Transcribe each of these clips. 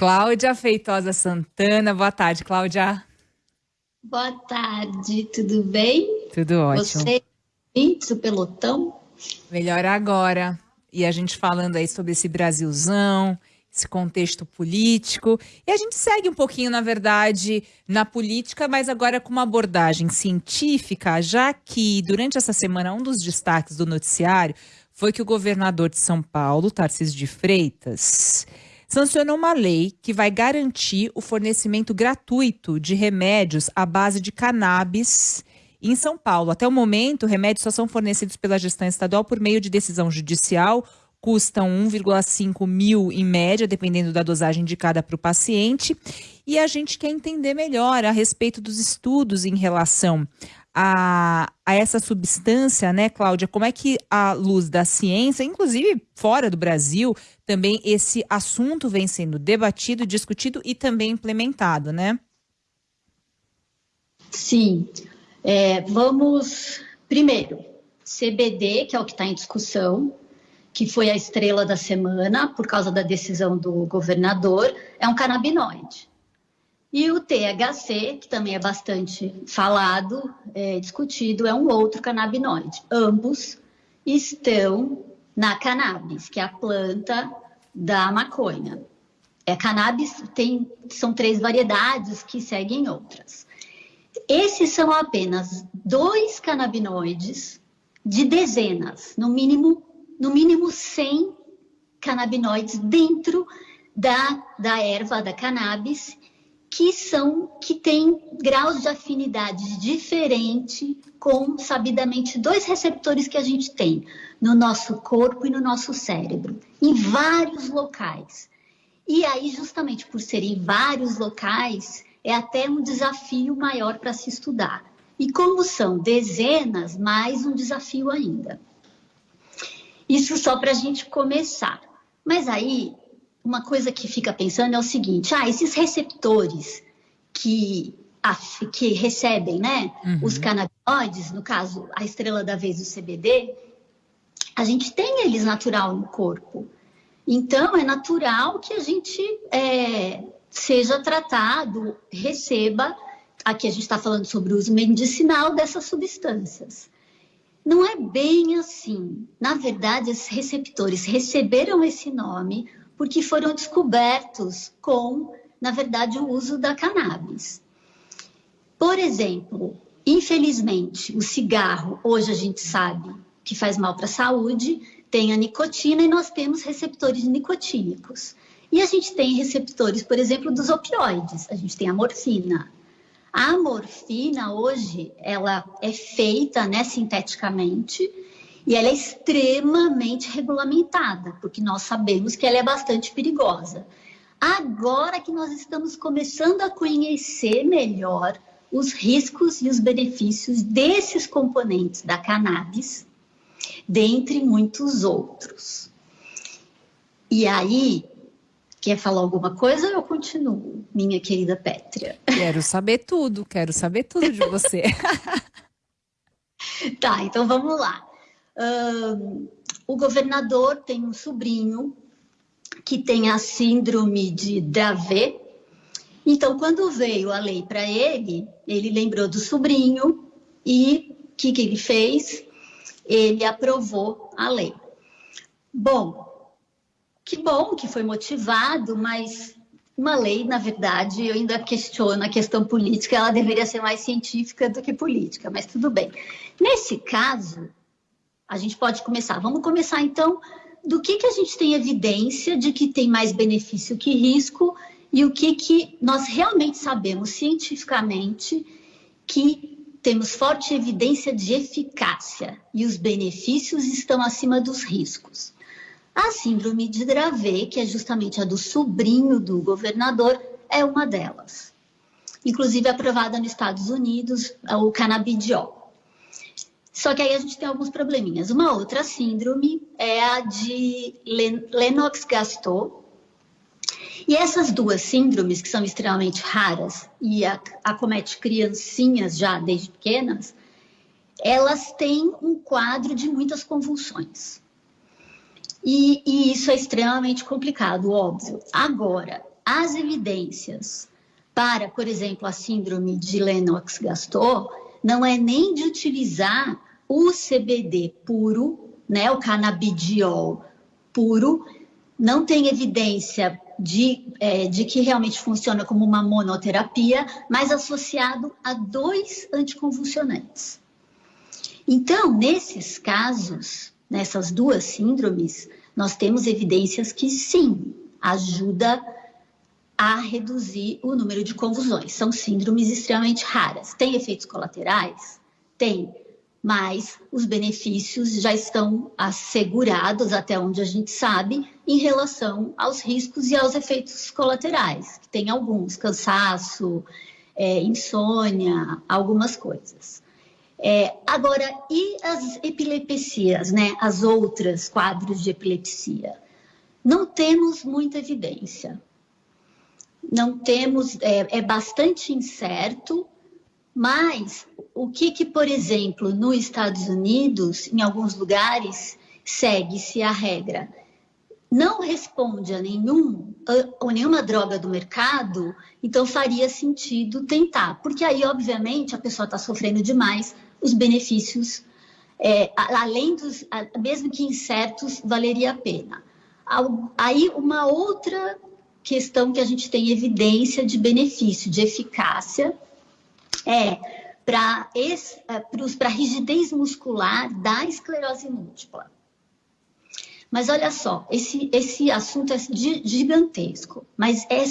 Cláudia Feitosa Santana. Boa tarde, Cláudia. Boa tarde, tudo bem? Tudo ótimo. Você, o pelotão? Melhor agora. E a gente falando aí sobre esse Brasilzão, esse contexto político. E a gente segue um pouquinho, na verdade, na política, mas agora com uma abordagem científica, já que durante essa semana um dos destaques do noticiário foi que o governador de São Paulo, Tarcísio de Freitas, sancionou uma lei que vai garantir o fornecimento gratuito de remédios à base de cannabis em São Paulo. Até o momento, remédios só são fornecidos pela gestão estadual por meio de decisão judicial, custam 1,5 mil em média, dependendo da dosagem indicada para o paciente. E a gente quer entender melhor a respeito dos estudos em relação a, a essa substância, né, Cláudia? Como é que a luz da ciência, inclusive fora do Brasil, também esse assunto vem sendo debatido, discutido e também implementado, né? Sim. É, vamos, primeiro, CBD, que é o que está em discussão, que foi a estrela da semana por causa da decisão do governador, é um canabinoide. E o THC, que também é bastante falado, é, discutido, é um outro canabinoide. Ambos estão na cannabis, que é a planta da maconha. É cannabis tem são três variedades que seguem outras. Esses são apenas dois canabinoides de dezenas, no mínimo, no mínimo 100 canabinoides dentro da, da erva da cannabis que são que têm graus de afinidade diferente com sabidamente dois receptores que a gente tem no nosso corpo e no nosso cérebro, em vários locais. E aí, justamente por serem vários locais, é até um desafio maior para se estudar. E como são dezenas, mais um desafio ainda. Isso só para a gente começar. Mas aí uma coisa que fica pensando é o seguinte: ah, esses receptores que, a, que recebem né, uhum. os canabinoides, no caso, a estrela da vez, o CBD, a gente tem eles natural no corpo. Então, é natural que a gente é, seja tratado, receba. Aqui a gente está falando sobre o uso medicinal dessas substâncias. Não é bem assim. Na verdade, esses receptores receberam esse nome porque foram descobertos com, na verdade, o uso da cannabis. Por exemplo, infelizmente, o cigarro, hoje a gente sabe que faz mal para a saúde, tem a nicotina e nós temos receptores nicotínicos. E a gente tem receptores, por exemplo, dos opioides, a gente tem a morfina. A morfina hoje, ela é feita né, sinteticamente e ela é extremamente regulamentada, porque nós sabemos que ela é bastante perigosa. Agora que nós estamos começando a conhecer melhor os riscos e os benefícios desses componentes da cannabis, dentre muitos outros. E aí, quer falar alguma coisa ou eu continuo, minha querida Pétria? Quero saber tudo, quero saber tudo de você. tá, então vamos lá o governador tem um sobrinho que tem a síndrome de Dravet. Então, quando veio a lei para ele, ele lembrou do sobrinho e o que, que ele fez? Ele aprovou a lei. Bom, que bom que foi motivado, mas uma lei, na verdade, eu ainda questiono a questão política, ela deveria ser mais científica do que política, mas tudo bem. Nesse caso, a gente pode começar. Vamos começar então do que, que a gente tem evidência de que tem mais benefício que risco e o que, que nós realmente sabemos cientificamente que temos forte evidência de eficácia e os benefícios estão acima dos riscos. A síndrome de Dravet, que é justamente a do sobrinho do governador, é uma delas. Inclusive aprovada nos Estados Unidos, o canabidiol. Só que aí a gente tem alguns probleminhas. Uma outra síndrome é a de Lennox-Gastaut. E essas duas síndromes, que são extremamente raras e acomete criancinhas já desde pequenas, elas têm um quadro de muitas convulsões. E, e isso é extremamente complicado, óbvio. Agora, as evidências para, por exemplo, a síndrome de Lennox-Gastaut não é nem de utilizar o CBD puro, né, o canabidiol puro, não tem evidência de, é, de que realmente funciona como uma monoterapia, mas associado a dois anticonvulsionantes. Então, nesses casos, nessas duas síndromes, nós temos evidências que sim, ajuda a reduzir o número de convulsões. São síndromes extremamente raras. Tem efeitos colaterais? Tem mas os benefícios já estão assegurados, até onde a gente sabe, em relação aos riscos e aos efeitos colaterais, que tem alguns, cansaço, é, insônia, algumas coisas. É, agora, e as epilepsias, né? As outras quadros de epilepsia? Não temos muita evidência. Não temos, é, é bastante incerto, mas o que, que, por exemplo, nos Estados Unidos, em alguns lugares, segue-se a regra? Não responde a nenhum ou nenhuma droga do mercado, então faria sentido tentar, porque aí, obviamente, a pessoa está sofrendo demais, os benefícios, é, além dos, mesmo que incertos, valeria a pena. Aí, uma outra questão que a gente tem evidência de benefício, de eficácia, é para a rigidez muscular da esclerose múltipla. Mas olha só, esse, esse assunto é gigantesco, mas é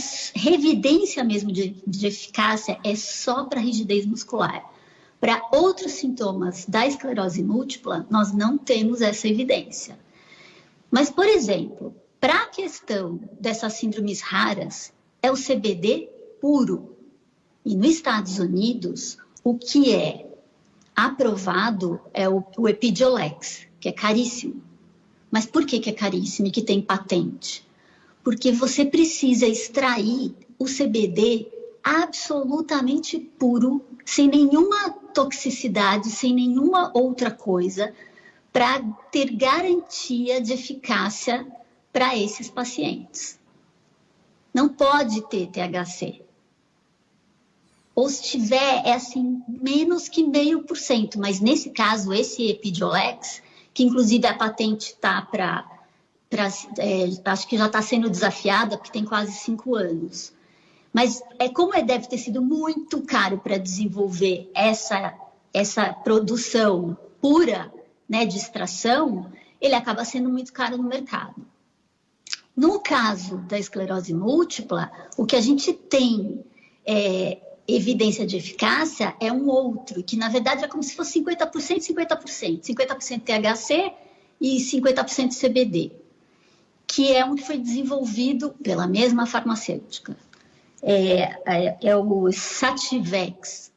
evidência mesmo de, de eficácia é só para rigidez muscular. Para outros sintomas da esclerose múltipla, nós não temos essa evidência. Mas, por exemplo, para a questão dessas síndromes raras, é o CBD puro, e nos Estados Unidos, o que é aprovado é o, o Epidiolex, que é caríssimo. Mas por que, que é caríssimo e que tem patente? Porque você precisa extrair o CBD absolutamente puro, sem nenhuma toxicidade, sem nenhuma outra coisa, para ter garantia de eficácia para esses pacientes. Não pode ter THC ou se tiver, é assim, menos que meio por cento, mas nesse caso, esse Epidiolex, que inclusive a patente está para, é, acho que já está sendo desafiada, porque tem quase cinco anos. Mas é como é, deve ter sido muito caro para desenvolver essa, essa produção pura né, de extração, ele acaba sendo muito caro no mercado. No caso da esclerose múltipla, o que a gente tem é, evidência de eficácia é um outro, que na verdade é como se fosse 50% 50%, 50% THC e 50% CBD, que é um que foi desenvolvido pela mesma farmacêutica. É, é, é o Sativex.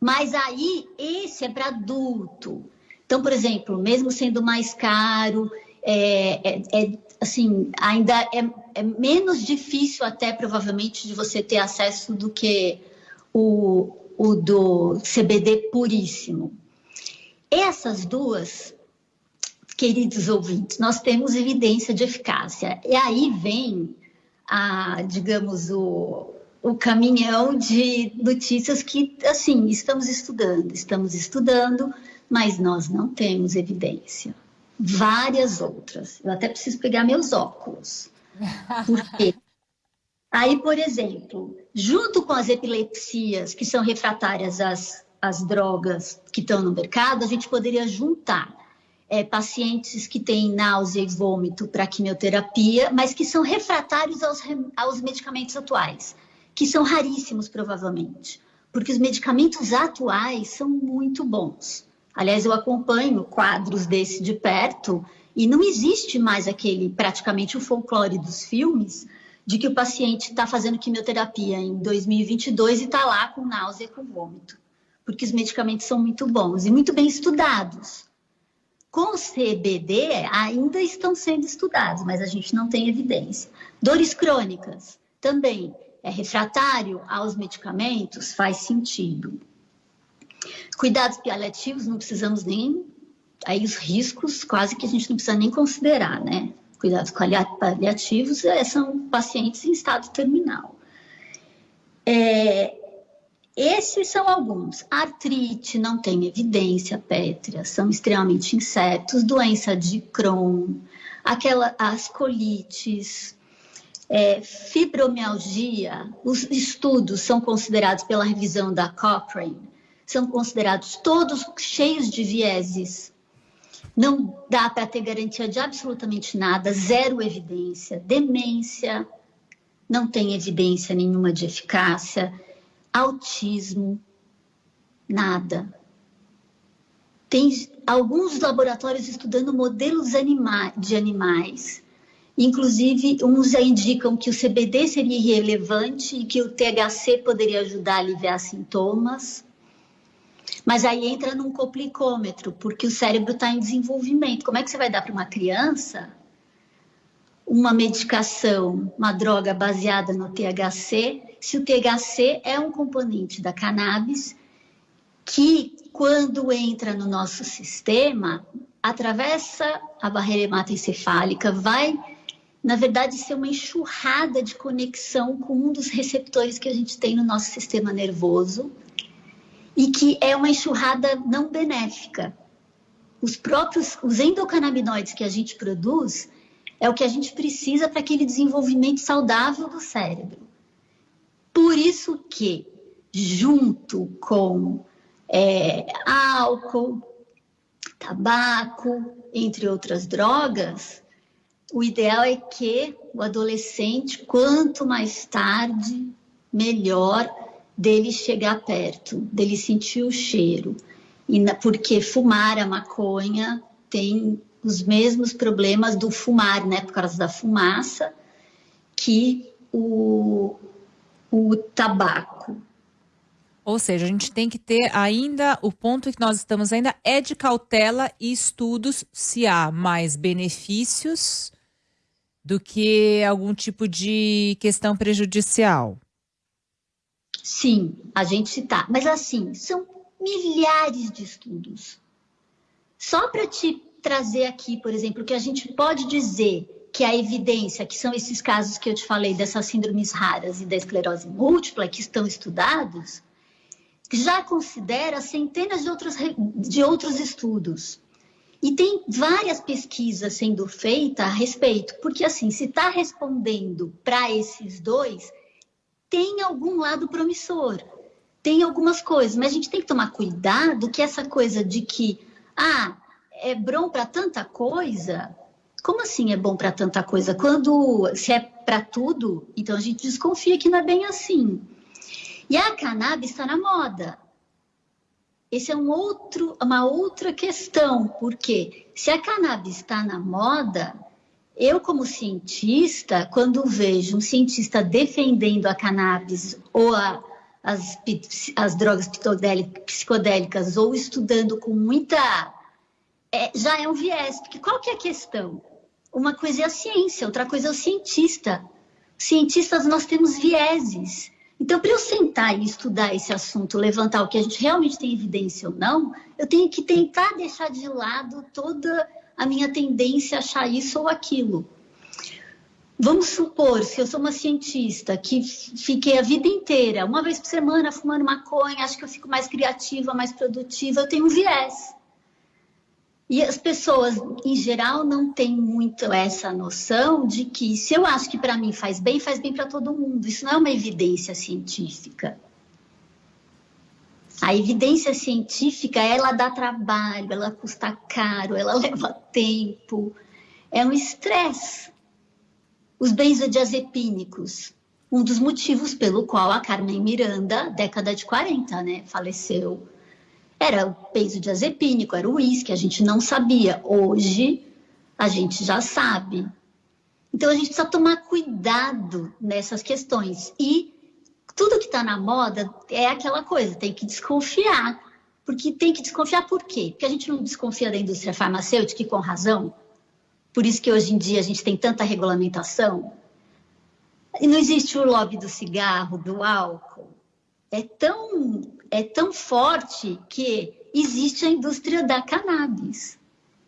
Mas aí, esse é para adulto. Então, por exemplo, mesmo sendo mais caro, é, é, é assim, ainda é, é, menos difícil até provavelmente de você ter acesso do que o, o do CBD puríssimo. Essas duas, queridos ouvintes, nós temos evidência de eficácia. E aí vem, a, digamos, o, o caminhão de notícias que, assim, estamos estudando, estamos estudando, mas nós não temos evidência várias outras. Eu até preciso pegar meus óculos. Porque aí, por exemplo, junto com as epilepsias que são refratárias às, às drogas que estão no mercado, a gente poderia juntar é, pacientes que têm náusea e vômito para quimioterapia, mas que são refratários aos, aos medicamentos atuais, que são raríssimos provavelmente, porque os medicamentos atuais são muito bons. Aliás, eu acompanho quadros desse de perto e não existe mais aquele, praticamente o folclore dos filmes, de que o paciente está fazendo quimioterapia em 2022 e está lá com náusea e com vômito, porque os medicamentos são muito bons e muito bem estudados. Com CBD ainda estão sendo estudados, mas a gente não tem evidência. Dores crônicas também é refratário aos medicamentos, faz sentido. Cuidados paliativos, não precisamos nem. Aí os riscos, quase que a gente não precisa nem considerar, né? cuidados paliativos é, são pacientes em estado terminal. É, esses são alguns. artrite não tem evidência pétrea, são extremamente incertos. Doença de Crohn, aquela, as colites, é, fibromialgia, os estudos são considerados pela revisão da Cochrane, são considerados todos cheios de vieses. Não dá para ter garantia de absolutamente nada, zero evidência. Demência, não tem evidência nenhuma de eficácia autismo, nada. Tem alguns laboratórios estudando modelos anima de animais. Inclusive, uns já indicam que o CBD seria irrelevante e que o THC poderia ajudar a aliviar sintomas. Mas aí entra num complicômetro, porque o cérebro está em desenvolvimento. Como é que você vai dar para uma criança uma medicação, uma droga baseada no THC, se o THC é um componente da cannabis que, quando entra no nosso sistema, atravessa a barreira hematoencefálica, vai, na verdade, ser uma enxurrada de conexão com um dos receptores que a gente tem no nosso sistema nervoso e que é uma enxurrada não benéfica. Os próprios, os endocannabinoides que a gente produz é o que a gente precisa para aquele desenvolvimento saudável do cérebro. Por isso que, junto com é, álcool, tabaco, entre outras drogas, o ideal é que o adolescente, quanto mais tarde, melhor dele chegar perto, dele sentir o cheiro. E na, porque fumar a maconha tem os mesmos problemas do fumar, né, por causa da fumaça, que o, o tabaco. Ou seja, a gente tem que ter ainda, o ponto que nós estamos ainda é de cautela e estudos se há mais benefícios do que algum tipo de questão prejudicial. Sim, a gente está. Mas assim, são milhares de estudos. Só para te trazer aqui, por exemplo, que a gente pode dizer que a evidência, que são esses casos que eu te falei, dessas síndromes raras e da esclerose múltipla, que estão estudados, já considera centenas de outros, de outros estudos. E tem várias pesquisas sendo feitas a respeito, porque assim, se está respondendo para esses dois, tem algum lado promissor, tem algumas coisas, mas a gente tem que tomar cuidado que essa coisa de que, ah, é bom para tanta coisa? Como assim é bom para tanta coisa? Quando se é para tudo, então a gente desconfia que não é bem assim. E a cannabis está na moda. Esse é um outro, uma outra questão, porque se a cannabis está na moda, eu como cientista, quando vejo um cientista defendendo a cannabis ou a, as, as drogas psicodélicas ou estudando com muita é, já é um viés, porque qual que é a questão? Uma coisa é a ciência, outra coisa é o cientista. Cientistas, nós temos vieses. Então, para eu sentar e estudar esse assunto, levantar o que a gente realmente tem evidência ou não, eu tenho que tentar deixar de lado toda a minha tendência a achar isso ou aquilo. Vamos supor, se eu sou uma cientista que fiquei a vida inteira, uma vez por semana, fumando maconha, acho que eu fico mais criativa, mais produtiva, eu tenho um viés. E as pessoas, em geral, não têm muito essa noção de que se eu acho que para mim faz bem, faz bem para todo mundo. Isso não é uma evidência científica. A evidência científica, ela dá trabalho, ela custa caro, ela leva tempo. É um estresse. Os benzodiazepínicos, um dos motivos pelo qual a Carmen Miranda, década de 40, né, faleceu era o benzodiazepínico, era o uísque, a gente não sabia. Hoje, a gente já sabe. Então, a gente precisa tomar cuidado nessas questões. E tudo que está na moda é aquela coisa, tem que desconfiar. Porque tem que desconfiar por quê? Porque a gente não desconfia da indústria farmacêutica e com razão. Por isso que hoje em dia a gente tem tanta regulamentação. E não existe o lobby do cigarro, do álcool. É tão é tão forte que existe a indústria da cannabis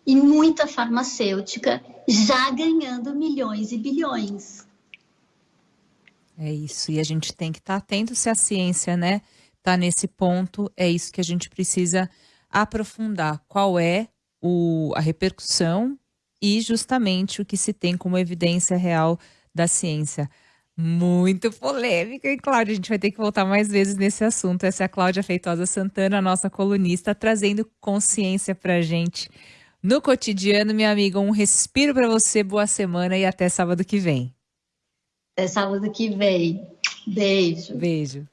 e muita farmacêutica já ganhando milhões e bilhões. É isso, e a gente tem que estar tá atento se a ciência, né, está nesse ponto, é isso que a gente precisa aprofundar. Qual é o, a repercussão e justamente o que se tem como evidência real da ciência. Muito polêmica, e Cláudia, a gente vai ter que voltar mais vezes nesse assunto. Essa é a Cláudia Feitosa Santana, nossa colunista, trazendo consciência pra gente no cotidiano, minha amiga. Um respiro para você, boa semana e até sábado que vem. Até sábado que vem. Beijo. Beijo.